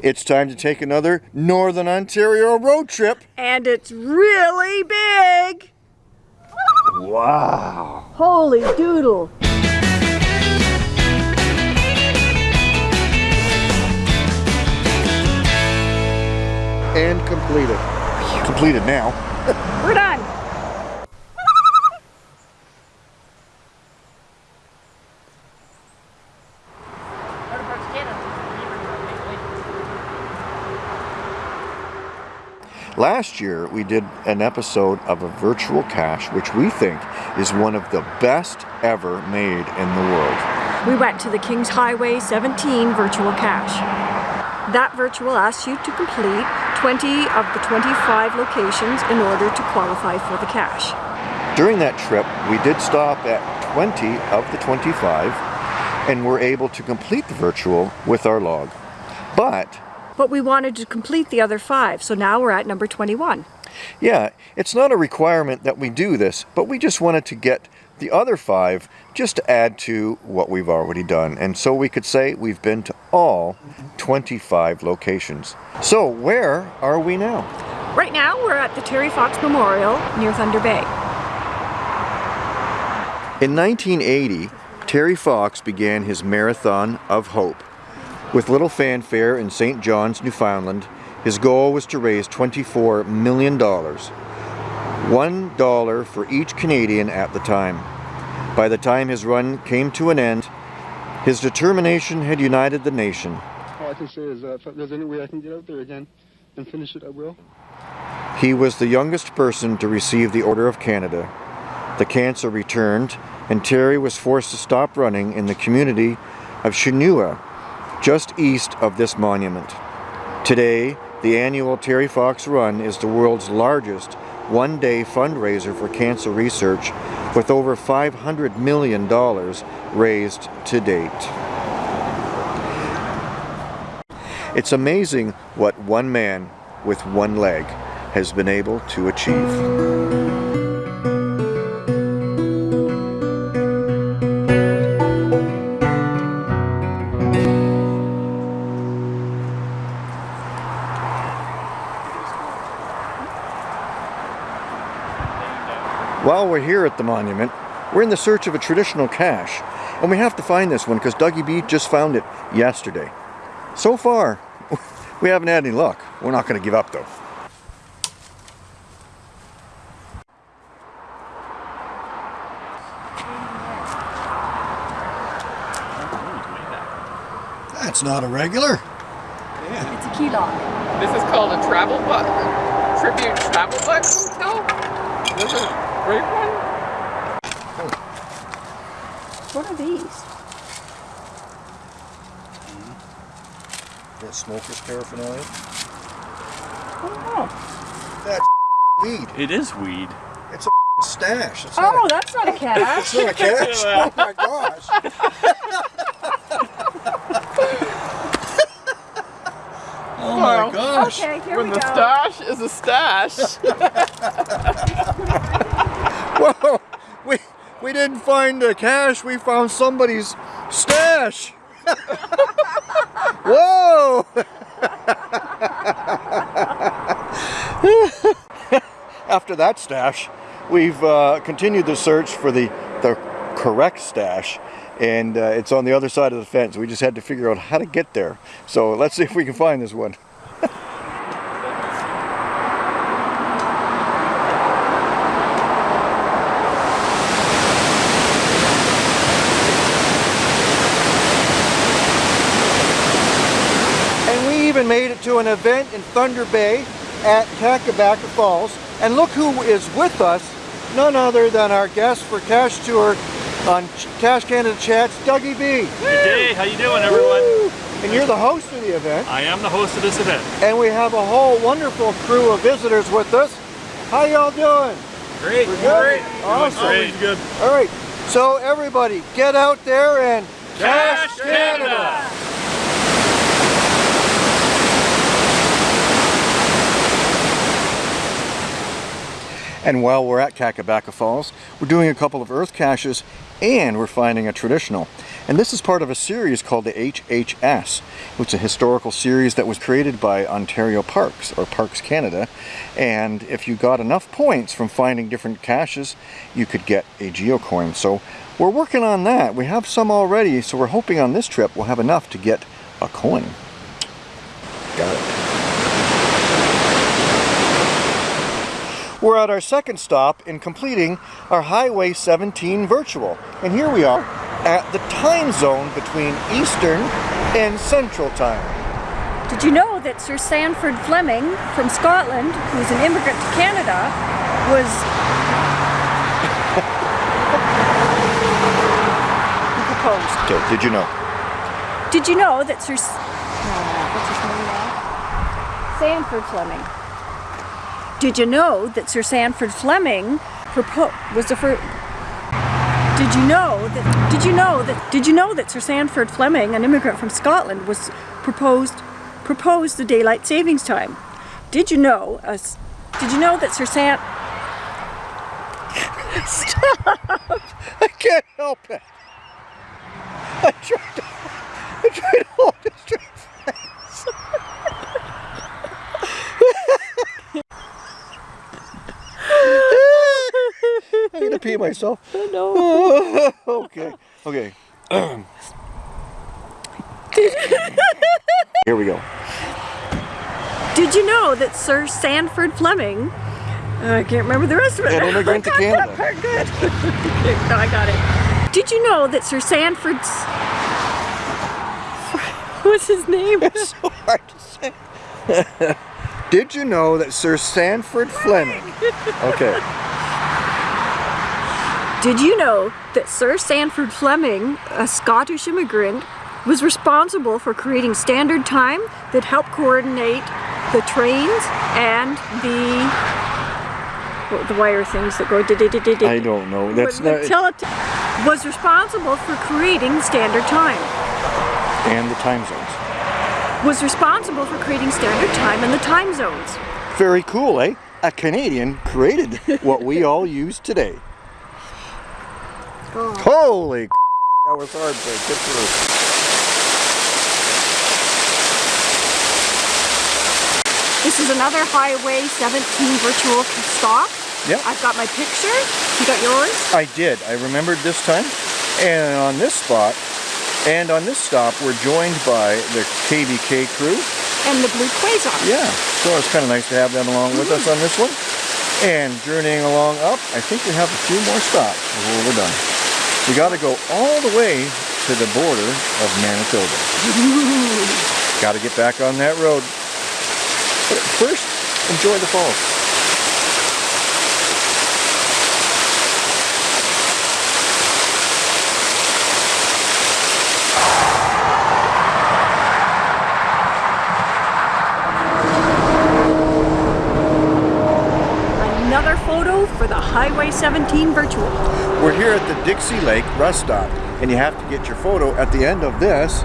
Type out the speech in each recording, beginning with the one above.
It's time to take another Northern Ontario road trip. And it's really big. Wow. Holy doodle. And completed. Completed now. We're done. Last year we did an episode of a virtual cache which we think is one of the best ever made in the world. We went to the Kings Highway 17 virtual cache. That virtual asks you to complete 20 of the 25 locations in order to qualify for the cache. During that trip we did stop at 20 of the 25 and were able to complete the virtual with our log. But but we wanted to complete the other five, so now we're at number 21. Yeah, it's not a requirement that we do this, but we just wanted to get the other five just to add to what we've already done. And so we could say we've been to all 25 locations. So where are we now? Right now we're at the Terry Fox Memorial near Thunder Bay. In 1980, Terry Fox began his Marathon of Hope. With little fanfare in St. John's, Newfoundland, his goal was to raise $24 million. One dollar for each Canadian at the time. By the time his run came to an end, his determination had united the nation. All I can say is uh, if there's any way I can get out there again and finish it, I will. He was the youngest person to receive the Order of Canada. The cancer returned, and Terry was forced to stop running in the community of Shuniah, just east of this monument. Today, the annual Terry Fox Run is the world's largest one-day fundraiser for cancer research with over $500 million raised to date. It's amazing what one man with one leg has been able to achieve. While we're here at the monument, we're in the search of a traditional cache, and we have to find this one because Dougie B just found it yesterday. So far, we haven't had any luck. We're not going to give up though. That's not a regular. Yeah. It's a key lock. This is called a travel bug, tribute travel bug hotel. This is great one? Oh. What are these? Mm -hmm. That smoker's paraphernalia? Oh no. That's weed. It is weed. It's a stash. It's oh, a, that's not a cache. it's not a cache? oh my gosh. oh my gosh. Okay, here when we the stash is a stash. Whoa! We, didn't find the cache, we found somebody's stash! Whoa! After that stash, we've uh, continued the search for the, the correct stash and uh, it's on the other side of the fence. We just had to figure out how to get there. So let's see if we can find this one. Even made it to an event in Thunder Bay at Kakabeka Falls. And look who is with us, none other than our guest for Cash Tour on Cache Canada Chats, Dougie B. Good day, how you doing everyone? Woo! And you're the host of the event. I am the host of this event. And we have a whole wonderful crew of visitors with us. How y'all doing? Great. We're good? Great. Awesome. Great. good. All right. So everybody, get out there and Cache Canada. Canada. And while we're at Kakabeka Falls, we're doing a couple of earth caches and we're finding a traditional. And this is part of a series called the HHS, which is a historical series that was created by Ontario Parks, or Parks Canada. And if you got enough points from finding different caches, you could get a geocoin. So we're working on that. We have some already, so we're hoping on this trip we'll have enough to get a coin. Got it. We're at our second stop in completing our Highway 17 virtual. And here we are at the time zone between Eastern and Central Time. Did you know that Sir Sandford Fleming from Scotland, who's an immigrant to Canada, was he proposed. Okay, did you know? Did you know that Sir S- uh, what's his name now? Sandford Fleming. Did you know that Sir Sandford Fleming was the first did you know that did you know that did you know that Sir Sandford Fleming, an immigrant from Scotland, was proposed proposed the daylight savings time? Did you know uh, did you know that Sir San I can't help it. I tried to, I tried to hold it straight face. I'm gonna pee myself. no. okay, okay. Here we go. Did you know that Sir Sandford Fleming uh, I can't remember the rest of it. To I got Canada. That part good. no, I got it. Did you know that Sir Sandford's What's his name? It's so hard to say. Did you know that Sir Sandford Fleming? Okay. Did you know that Sir Sandford Fleming, a Scottish immigrant, was responsible for creating standard time that helped coordinate the trains and the the wire things that go did I don't know. That's not. was responsible for creating standard time. And the time zones. Was responsible for creating standard time and the time zones. Very cool, eh? A Canadian created what we all use today. Holy that was hard to get through. This is another Highway 17 virtual stop. Yep. I've got my picture. You got yours? I did. I remembered this time. And on this spot, and on this stop, we're joined by the KBK crew. And the blue quasar. Yeah, so it's kind of nice to have them along with us on this one. And journeying along up, I think we have a few more stops before we're done. We got to go all the way to the border of Manitoba. got to get back on that road. But first, enjoy the falls. Another photo for the Highway 17 virtual. We're here at the Dixie Lake rest stop, and you have to get your photo at the end of this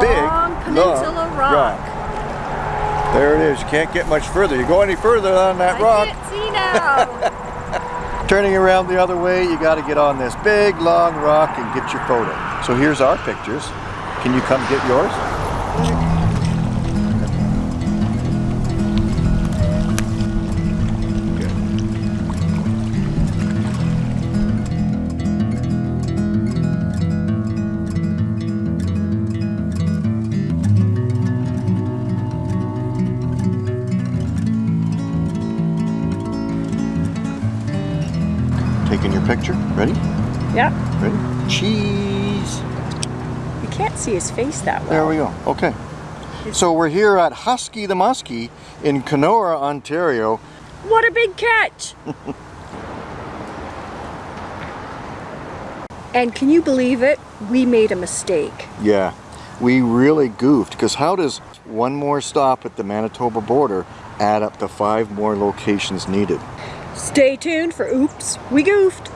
big Long Peninsula long Rock. There it is. You can't get much further. You go any further on that I rock, can't see now. turning around the other way, you got to get on this big long rock and get your photo. So here's our pictures. Can you come get yours? Can't see his face that well. There we go. Okay. So we're here at Husky the Muskie in Kenora, Ontario. What a big catch! and can you believe it? We made a mistake. Yeah, we really goofed because how does one more stop at the Manitoba border add up to five more locations needed? Stay tuned for Oops, We Goofed.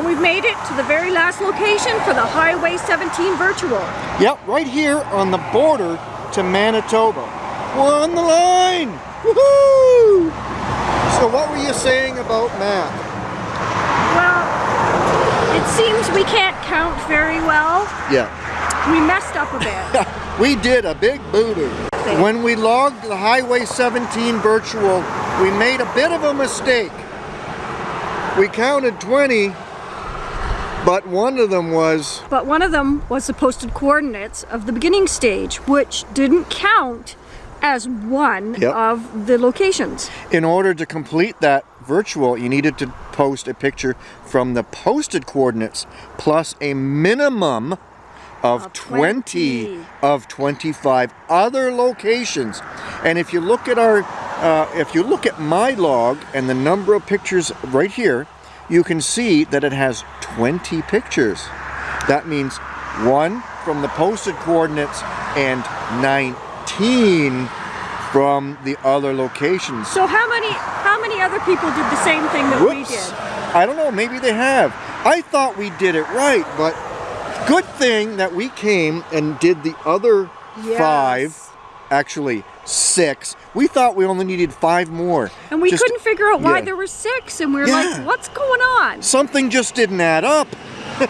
And we've made it to the very last location for the Highway 17 virtual. Yep, right here on the border to Manitoba. We're on the line! Woohoo! So what were you saying about Matt? Well, it seems we can't count very well. Yeah. We messed up a bit. we did a big boo-doo. When we logged the Highway 17 virtual, we made a bit of a mistake. We counted 20, but one of them was But one of them was the posted coordinates of the beginning stage, which didn't count as one Yep. of the locations. in order to complete that virtual, you needed to post a picture from the posted coordinates plus a minimum of, Of 20, 20. of 25 other locations. And if you look at our, uh, if you look at my log and the number of pictures right here, you can see that it has 20 pictures. That means one from the posted coordinates and 19 from the other locations. So how many how many other people did the same thing that we did? I don't know, maybe they have. I thought we did it right, but good thing that we came and did the other Yes. five, actually six. We thought we only needed five more. And we Just- couldn't figure out why yeah. there were six, and we were Yeah. like, what's going on? Something just didn't add up.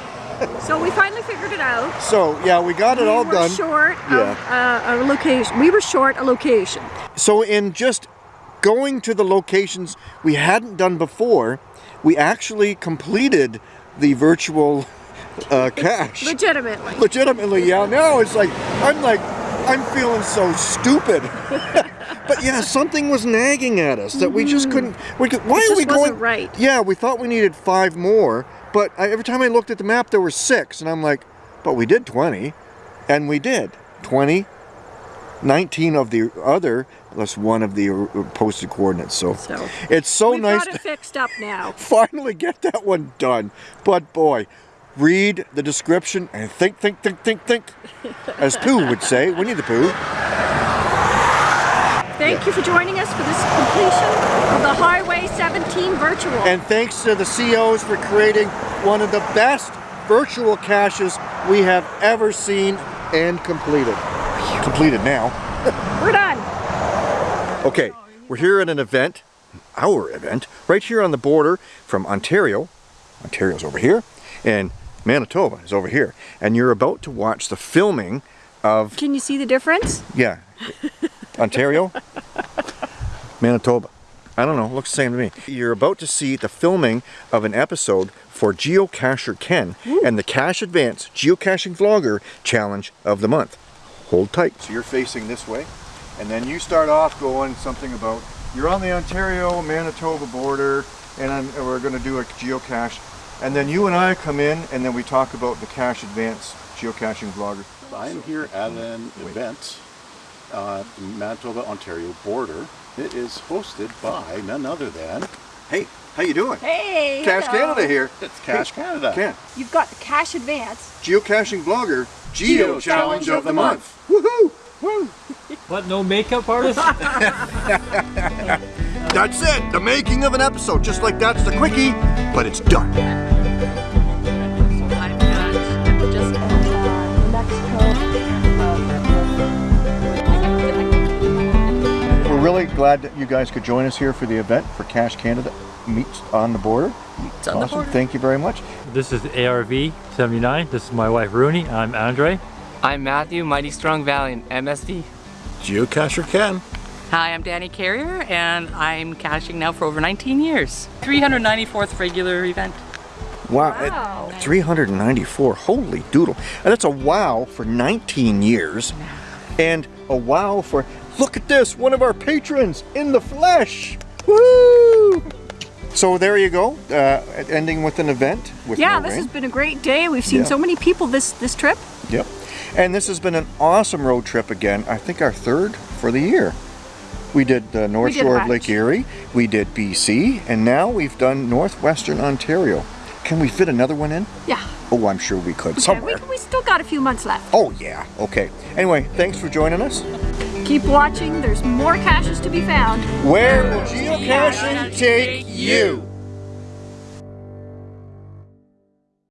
So we finally figured it out. So yeah, we got it all we were done. short of uh, a location. We were short a location. So in just going to the locations we hadn't done before, we actually completed the virtual uh, cache. Legitimately. legitimately yeah now it's like i'm like i'm feeling so stupid but yeah something was nagging at us that we just couldn't we could, why Mm-hmm. Are we going right. yeah we thought we needed five more but I, every time i looked at the map there were six and i'm like but we did 20 and we did 20 19 of the other plus one of the posted coordinates so, So, it's so nice got to it fixed up now. finally get that one done. But boy, read the description and think, think, think, think, think. As Pooh would say, Winnie the Pooh. Thank you for joining us for this completion of the Highway 17 virtual. And thanks to the COs for creating one of the best virtual caches we have ever seen and completed. Completed now. we're done. Okay, we're here at an event, our event, right here on the border from Ontario. Ontario's over here, and Manitoba is over here. And you're about to watch the filming of Can you see the difference? Yeah. Ontario? Manitoba. I don't know, looks the same to me. You're about to see the filming of an episode for Geocacher Ken and the Cache Advance Geocaching Vlogger Challenge of the Month. Hold tight. So you're facing this way, and then you start off going something about you're on the Ontario-Manitoba border, and, I'm, and we're going to do a geocache. And then you and I come in, and then we talk about the Cache Advance Geocaching Vlogger. I'm here at an event uh, the Manitoba Ontario border. It is hosted by none other than Hey, how you doing? Hey, Cache hello. Canada here. it's Cache Canada. Ken, You've got the Cache Advance. geocaching vlogger, Geo Challenge of the Month. Woohoo! What, no makeup artist? That's it, the making of an episode. Just like that's the quickie, but it's done. I've got just Mexico. We're really glad that you guys could join us here for the event for Cache Canada Meets on the Border. awesome, thank you very much. this is ARV 79. This is my wife Rooney. I'm Andre. I'm Matthew, Mighty Strong Valiant, MSD. Geocacher Ken. Hi, I'm Danny Carrier, and I'm caching now for over 19 years. 394th regular event. Wow, Wow. 394, holy doodle. And that's a wow for 19 years. And a wow for, look at this, one of our patrons in the flesh. Woo! So there you go, uh, ending with an event with Yeah, this rain. has been a great day. We've seen Yeah. so many people this this trip. Yep. And this has been an awesome road trip again. I think our third for the year. We did the North did Shore of. Lake Erie, we did BC, and now we've done Northwestern Ontario. Can we fit another one in? Yeah. Oh, I'm sure we could Okay, somewhere. we, we still got a few months left. Oh, yeah. Okay. Anyway, thanks for joining us. Keep watching. There's more caches to be found. Where will geocaching take you?